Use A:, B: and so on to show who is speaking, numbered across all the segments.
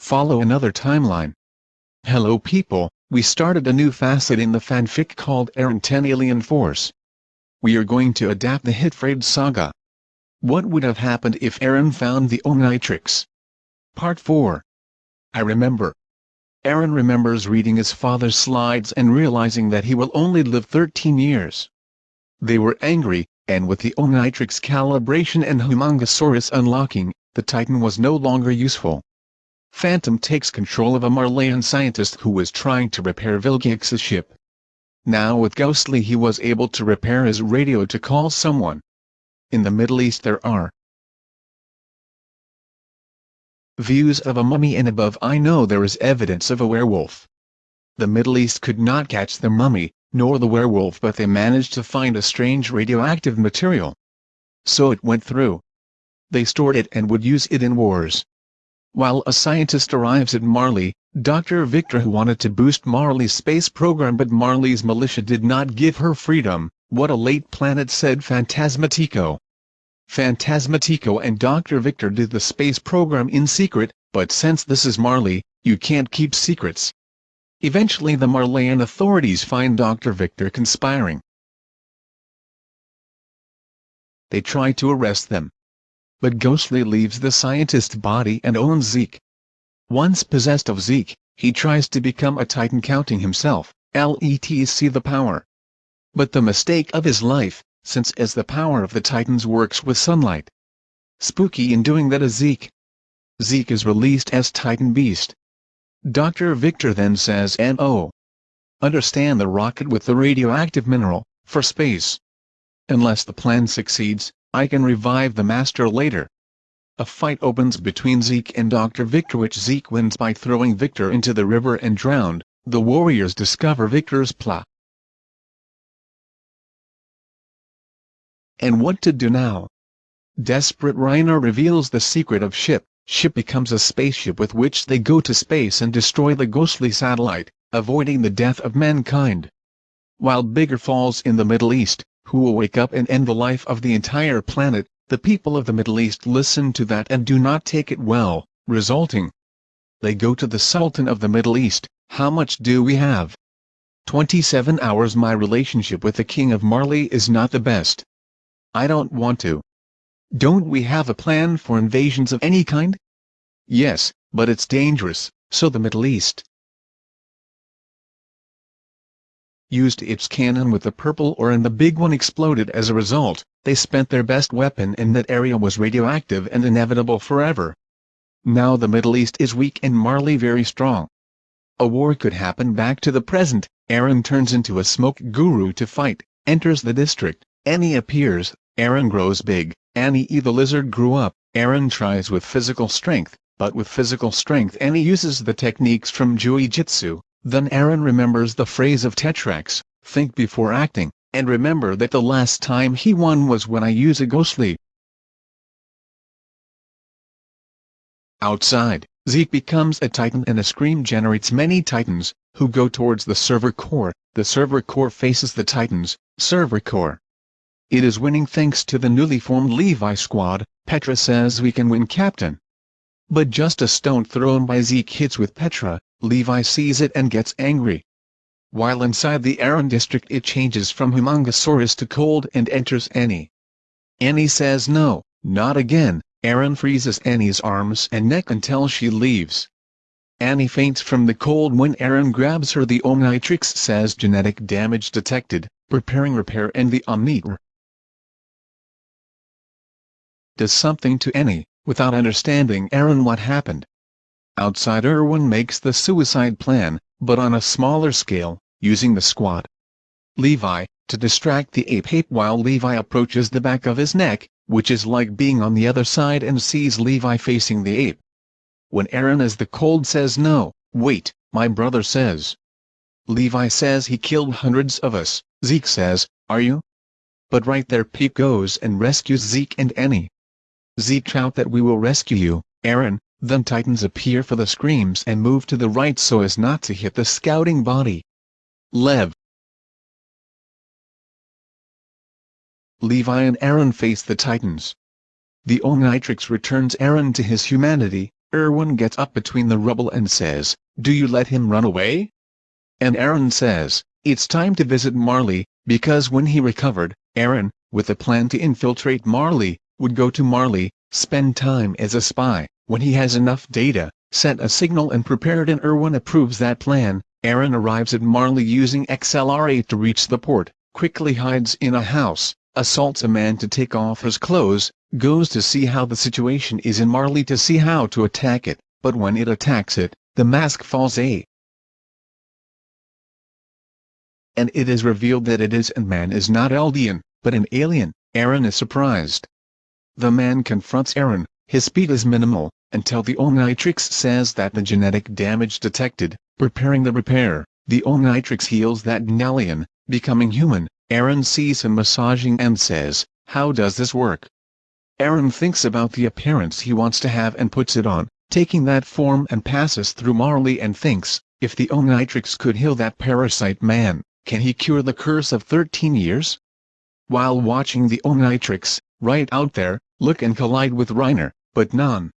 A: follow another timeline. Hello people, we started a new facet in the fanfic called Aaron 10 Alien Force. We are going to adapt the hit saga. What would have happened if Aaron found the Omnitrix? Part 4 I remember. Aaron remembers reading his father's slides and realizing that he will only live 13 years. They were angry, and with the Omnitrix calibration and Humongosaurus unlocking, the Titan was no longer useful. Phantom takes control of a Marleyan scientist who was trying to repair Vilgax's ship. Now with Ghostly he was able to repair his radio to call someone. In the Middle East there are views of a mummy and above I know there is evidence of a werewolf. The Middle East could not catch the mummy, nor the werewolf but they managed to find a strange radioactive material. So it went through. They stored it and would use it in wars. While a scientist arrives at Marley, Dr. Victor who wanted to boost Marley's space program but Marley's militia did not give her freedom, what a late planet said Phantasmatico. Phantasmatico and Dr. Victor did the space program in secret, but since this is Marley, you can't keep secrets. Eventually the Marleyan authorities find Dr. Victor conspiring. They try to arrest them. But Ghostly leaves the scientist's body and owns Zeke. Once possessed of Zeke, he tries to become a Titan counting himself, LETC the power. But the mistake of his life, since as the power of the Titans works with sunlight. Spooky in doing that is Zeke. Zeke is released as Titan Beast. Dr. Victor then says N.O. Oh, understand the rocket with the radioactive mineral, for space. Unless the plan succeeds, I can revive the Master later. A fight opens between Zeke and Dr. Victor which Zeke wins by throwing Victor into the river and drowned. The warriors discover Victor's plot. and what to do now. Desperate Reiner reveals the secret of Ship. Ship becomes a spaceship with which they go to space and destroy the ghostly satellite, avoiding the death of mankind. While Bigger falls in the Middle East, who will wake up and end the life of the entire planet, the people of the Middle East listen to that and do not take it well, resulting. They go to the Sultan of the Middle East, how much do we have? 27 hours My relationship with the King of Marley is not the best. I don't want to. Don't we have a plan for invasions of any kind? Yes, but it's dangerous, so the Middle East used its cannon with the purple ore and the big one exploded as a result, they spent their best weapon and that area was radioactive and inevitable forever. Now the Middle East is weak and Marley very strong. A war could happen back to the present, Aaron turns into a smoke guru to fight, enters the district, Annie appears, Aaron grows big, Annie the lizard grew up, Aaron tries with physical strength, but with physical strength Annie uses the techniques from Jiu-Jitsu, then Aaron remembers the phrase of Tetrax, think before acting, and remember that the last time he won was when I use a ghostly. Outside, Zeke becomes a titan and a scream generates many titans, who go towards the Survey Corps, the Survey Corps faces the titans, Survey Corps, it is winning thanks to the newly formed Levi squad, Petra says we can win captain. But just a stone thrown by Zeke hits with Petra, Levi sees it and gets angry. While inside the Eren district it changes from Humongosaurus to cold and enters Annie. Annie says no, not again, Eren freezes Annie's arms and neck until she leaves. Annie faints from the cold when Eren grabs her the Omnitrix says genetic damage detected, preparing repair and the Omnitrix does something to Annie, without understanding Eren what happened. Outside Erwin makes the suicide plan, but on a smaller scale, using the squad. Levi, to distract the ape-ape while Levi approaches the back of his neck, which is like being on the other side and sees Levi facing the ape. When Eren as the cold says no, wait, my brother says. Levi says he killed hundreds of us, Zeke says, are you? But right there Pete goes and rescues Zeke and Annie. Zeke shout that we will rescue you, Eren, then titans appear for the screams and move to the right so as not to hit the scouting body. Lev Levi and Aaron face the titans. The Omnitrix returns Aaron to his humanity, Erwin gets up between the rubble and says, Do you let him run away? And Aaron says, It's time to visit Marley, because when he recovered, Aaron, with a plan to infiltrate Marley, would go to Marley, spend time as a spy, when he has enough data, set a signal and prepared and Erwin approves that plan, Aaron arrives at Marley using XLR-8 to reach the port, quickly hides in a house, assaults a man to take off his clothes, goes to see how the situation is in Marley to see how to attack it, but when it attacks it, the mask falls a. And it is revealed that it is and man is not Eldian, but an alien, Aaron is surprised. The man confronts Aaron, his speed is minimal, until the Omnitrix says that the genetic damage detected, preparing the repair, the Omnitrix heals that alien, becoming human, Aaron sees him massaging and says, how does this work? Aaron thinks about the appearance he wants to have and puts it on, taking that form and passes through Marley and thinks, if the Omnitrix could heal that parasite man, can he cure the curse of 13 years? While watching the Omnitrix, right out there, look and collide with Reiner, but none.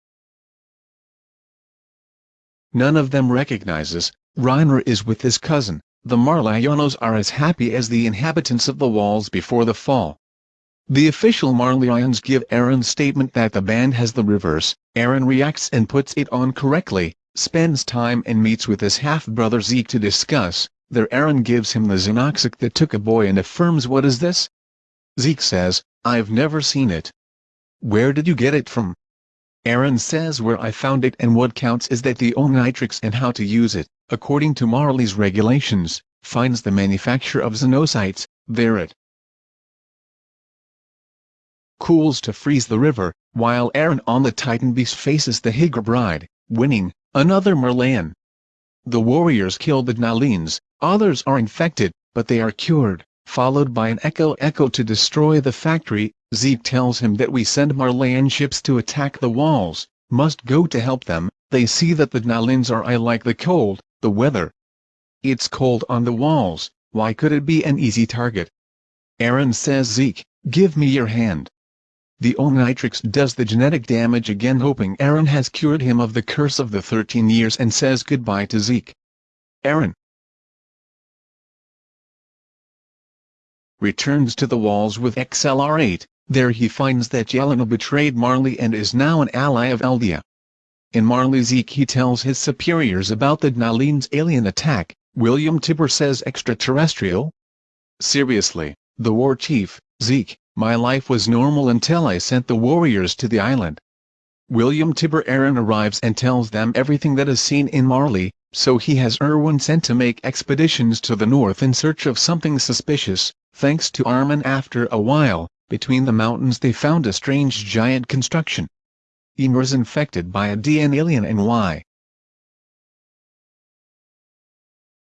A: None of them recognizes, Reiner is with his cousin, the Marleyanos are as happy as the inhabitants of the walls before the fall. The official Marleyans give Aaron's statement that the band has the reverse, Aaron reacts and puts it on correctly, spends time and meets with his half-brother Zeke to discuss, there Aaron gives him the Xenocyte that took a boy and affirms what is this? Zeke says, I've never seen it. Where did you get it from? Aaron says where I found it and what counts is that the Omnitrix and how to use it, according to Marley's regulations, finds the manufacture of Xenocytes, there it cools to freeze the river, while Aaron on the Titan Beast faces the Highbreed, winning, another Marleyan. The warriors kill the Nalines, others are infected, but they are cured, followed by an Echo Echo to destroy the factory, Zeke tells him that we send Marleyan ships to attack the walls, must go to help them, they see that the Nalins are I like the cold, the weather. It's cold on the walls, why could it be an easy target? Aaron says Zeke, give me your hand. The Omnitrix does the genetic damage again hoping Aaron has cured him of the curse of the 13 years and says goodbye to Zeke. Aaron returns to the walls with XLR-8, there he finds that Yelena betrayed Marley and is now an ally of Eldia. In Marley Zeke he tells his superiors about the Nalines alien attack, William Tybur says extraterrestrial? Seriously, the war chief, Zeke, my life was normal until I sent the warriors to the island. William Tybur Aaron arrives and tells them everything that is seen in Marley, so he has Erwin sent to make expeditions to the north in search of something suspicious, thanks to Armin after a while, between the mountains they found a strange giant construction. Ymir is infected by a DNAlien and why?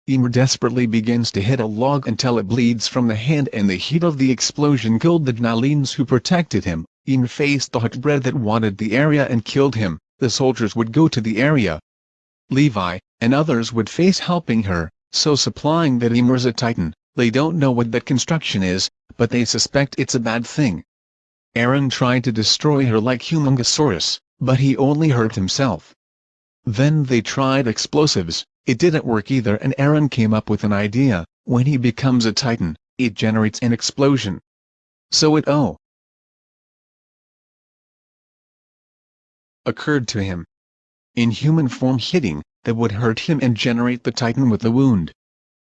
A: Ymir desperately begins to hit a log until it bleeds from the hand and the heat of the explosion killed the Gnalines who protected him. Ymir faced the Hutbred that wanted the area and killed him. The soldiers would go to the area. Levi, and others would face helping her, so supplying that Ymir's a titan. They don't know what that construction is, but they suspect it's a bad thing. Aaron tried to destroy her like Humongosaurus, but he only hurt himself. Then they tried explosives, it didn't work either and Aaron came up with an idea, when he becomes a titan, it generates an explosion. So it oh occurred to him. In human form hitting, that would hurt him and generate the titan with the wound.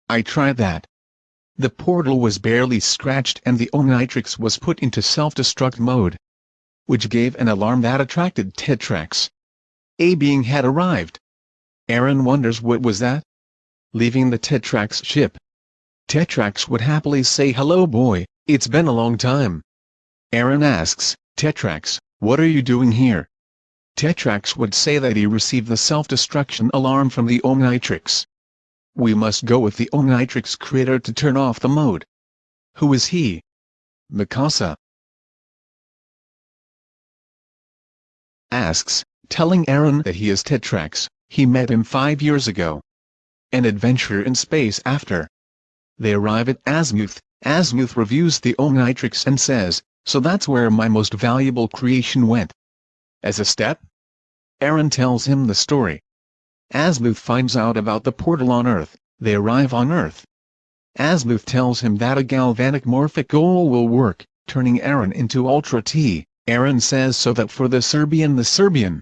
A: I tried that. The portal was barely scratched and the Omnitrix was put into self-destruct mode. Which gave an alarm that attracted Tetrax. A being had arrived. Aaron wonders what was that? Leaving the Tetrax ship. Tetrax would happily say hello boy, it's been a long time. Aaron asks, Tetrax, what are you doing here? Tetrax would say that he received the self-destruction alarm from the Omnitrix. We must go with the Omnitrix creator to turn off the mode. Who is he? Mikasa. Asks, telling Aaron that he is Tetrax. He met him five years ago. An adventure in space after. They arrive at Azmuth, Azmuth reviews the Omnitrix and says, so that's where my most valuable creation went. As a step? Aaron tells him the story. Azmuth finds out about the portal on Earth, they arrive on Earth. Azmuth tells him that a galvanic morphic goal will work, turning Aaron into Ultra T. Aaron says so that for the Serbian the Serbian.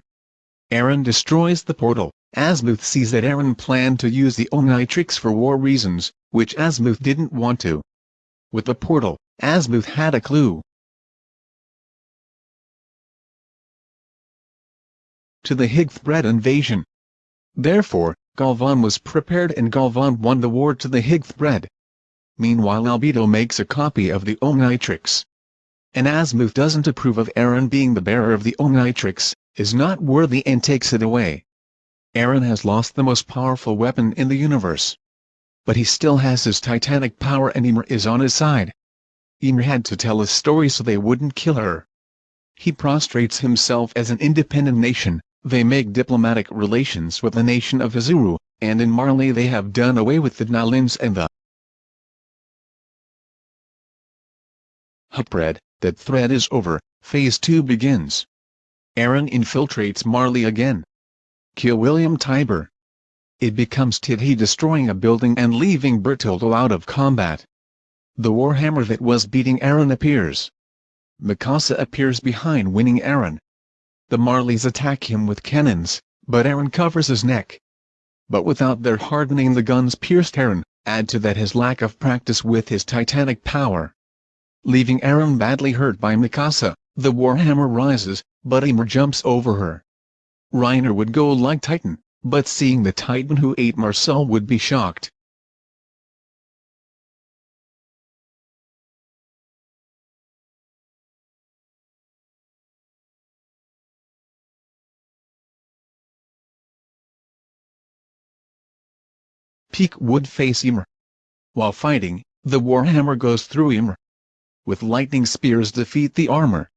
A: Aaron destroys the portal. Azmuth sees that Aaron planned to use the Omnitrix for war reasons, which Azmuth didn't want to. With the portal, Asmuth had a clue. To the Highbreed invasion. Therefore, Galvan was prepared and Galvan won the war to the Highbreed. Meanwhile Albedo makes a copy of the Omnitrix. And Azmuth doesn't approve of Aaron being the bearer of the Omnitrix, is not worthy and takes it away. Aaron has lost the most powerful weapon in the universe. But he still has his titanic power and Ymir is on his side. Ymir had to tell a story so they wouldn't kill her. He prostrates himself as an independent nation, they make diplomatic relations with the nation of Azuru, and in Marley they have done away with the Nilins and the Hupred, that thread is over, phase 2 begins. Aaron infiltrates Marley again. Kill William Tybur. It becomes Tidhi destroying a building and leaving Bertoldo out of combat. The Warhammer that was beating Aaron appears. Mikasa appears behind winning Eren. The Marleys attack him with cannons, but Aaron covers his neck. But without their hardening the guns pierced Aaron, add to that his lack of practice with his titanic power. Leaving Aaron badly hurt by Mikasa, the Warhammer rises, but Ymir jumps over her. Reiner would go like Titan, but seeing the Titan who ate Marcel would be shocked. Pieck would face Ymir. While fighting, the Warhammer goes through Ymir. With lightning spears defeat the armor,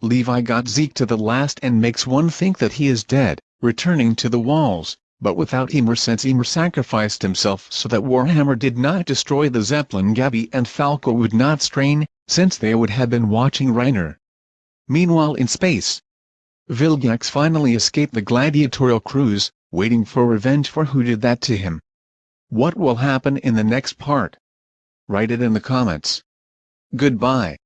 A: Levi got Zeke to the last and makes one think that he is dead, returning to the walls, but without Ymir since Ymir sacrificed himself so that Warhammer did not destroy the Zeppelin Gabi and Falco would not strain, since they would have been watching Reiner. Meanwhile in space, Vilgax finally escaped the gladiatorial cruise, waiting for revenge for who did that to him. What will happen in the next part? Write it in the comments. Goodbye.